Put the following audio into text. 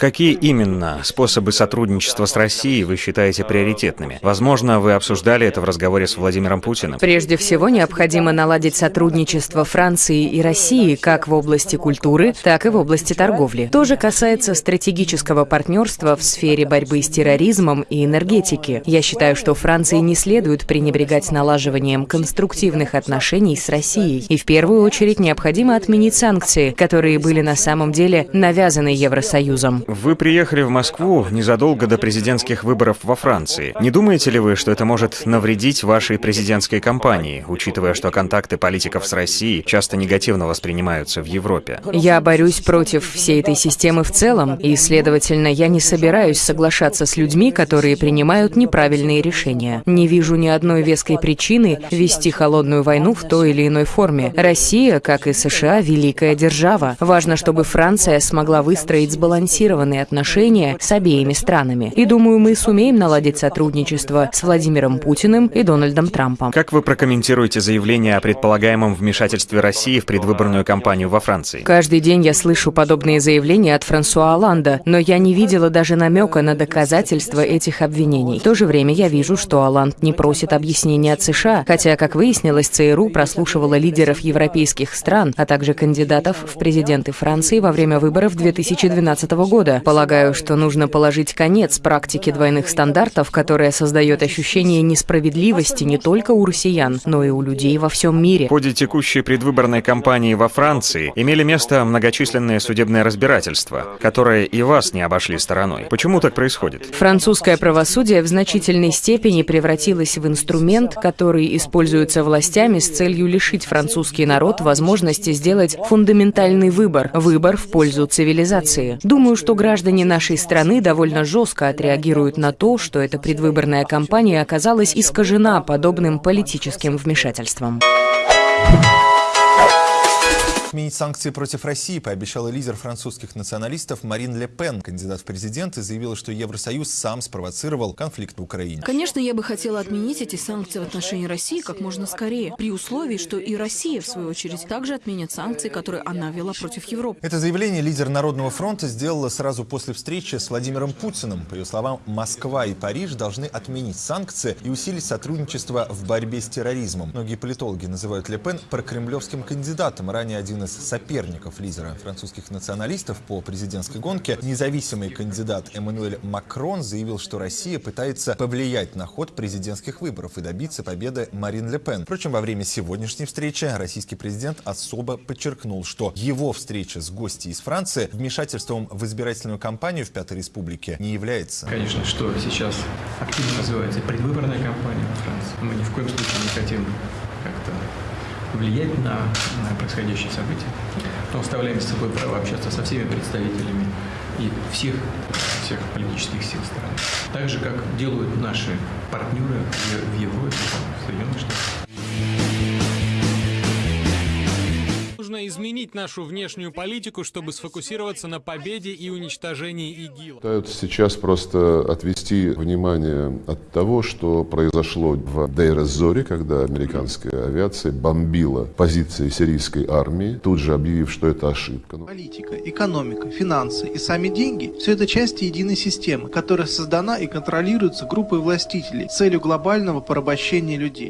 Какие именно способы сотрудничества с Россией вы считаете приоритетными? Возможно, вы обсуждали это в разговоре с Владимиром Путиным. Прежде всего, необходимо наладить сотрудничество Франции и России как в области культуры, так и в области торговли. То же касается стратегического партнерства в сфере борьбы с терроризмом и энергетики. Я считаю, что Франции не следует пренебрегать налаживанием конструктивных отношений с Россией. И в первую очередь необходимо отменить санкции, которые были на самом деле навязаны Евросоюзом. Вы приехали в Москву незадолго до президентских выборов во Франции. Не думаете ли вы, что это может навредить вашей президентской кампании, учитывая, что контакты политиков с Россией часто негативно воспринимаются в Европе? Я борюсь против всей этой системы в целом, и, следовательно, я не собираюсь соглашаться с людьми, которые принимают неправильные решения. Не вижу ни одной веской причины вести холодную войну в той или иной форме. Россия, как и США, великая держава. Важно, чтобы Франция смогла выстроить сбалансированные отношения с обеими странами. И думаю, мы сумеем наладить сотрудничество с Владимиром Путиным и Дональдом Трампом. Как вы прокомментируете заявление о предполагаемом вмешательстве России в предвыборную кампанию во Франции? Каждый день я слышу подобные заявления от Франсуа Оланда, но я не видела даже намека на доказательства этих обвинений. В то же время я вижу, что Оланд не просит объяснения от США, хотя, как выяснилось, ЦРУ прослушивала лидеров европейских стран, а также кандидатов в президенты Франции во время выборов 2012 года. Полагаю, что нужно положить конец практике двойных стандартов, которая создает ощущение несправедливости не только у россиян, но и у людей во всем мире. В ходе текущей предвыборной кампании во Франции имели место многочисленные судебные разбирательства, которые и вас не обошли стороной. Почему так происходит? Французское правосудие в значительной степени превратилось в инструмент, который используется властями с целью лишить французский народ возможности сделать фундаментальный выбор, выбор в пользу цивилизации. Думаю, что граждане нашей страны довольно жестко отреагируют на то, что эта предвыборная кампания оказалась искажена подобным политическим вмешательством. Отменить санкции против России пообещала лидер французских националистов Марин Ле Пен. Кандидат в президенты заявила, что Евросоюз сам спровоцировал конфликт в Украине. Конечно, я бы хотела отменить эти санкции в отношении России как можно скорее, при условии, что и Россия, в свою очередь, также отменит санкции, которые она вела против Европы. Это заявление лидер Народного фронта сделала сразу после встречи с Владимиром Путиным. По ее словам, Москва и Париж должны отменить санкции и усилить сотрудничество в борьбе с терроризмом. Многие политологи называют Ле Пен прокремлевским кандидатом. Ранее один один из соперников лидера французских националистов по президентской гонке, независимый кандидат Эммануэль Макрон заявил, что Россия пытается повлиять на ход президентских выборов и добиться победы Марин Ле Пен. Впрочем, во время сегодняшней встречи российский президент особо подчеркнул, что его встреча с гостей из Франции вмешательством в избирательную кампанию в Пятой Республике не является. Конечно, что сейчас активно развивается предвыборная кампания во Франции. Мы ни в коем случае не хотим как-то влиять на, происходящие события. Мы оставляем с собой право общаться со всеми представителями и всех, всех политических сил страны. Так же, как делают наши партнеры в Европе, в Соединенных Штатах. Изменить нашу внешнюю политику, чтобы сфокусироваться на победе и уничтожении ИГИЛ. Пытаются сейчас просто отвести внимание от того, что произошло в Дейр-Зоре, когда американская авиация бомбила позиции сирийской армии, тут же объявив, что это ошибка. Политика, экономика, финансы и сами деньги – все это части единой системы, которая создана и контролируется группой властителей с целью глобального порабощения людей.